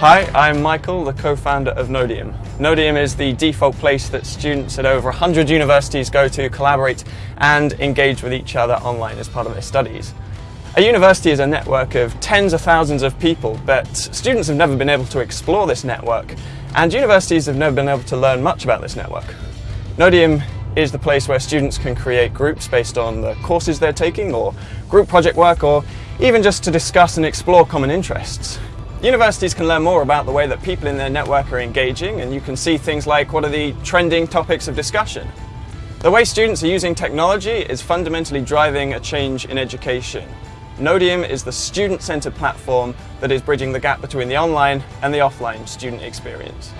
Hi, I'm Michael, the co-founder of Nodium. Nodium is the default place that students at over 100 universities go to collaborate and engage with each other online as part of their studies. A university is a network of tens of thousands of people, but students have never been able to explore this network, and universities have never been able to learn much about this network. Nodium is the place where students can create groups based on the courses they're taking, or group project work, or even just to discuss and explore common interests. Universities can learn more about the way that people in their network are engaging and you can see things like what are the trending topics of discussion. The way students are using technology is fundamentally driving a change in education. Nodium is the student-centered platform that is bridging the gap between the online and the offline student experience.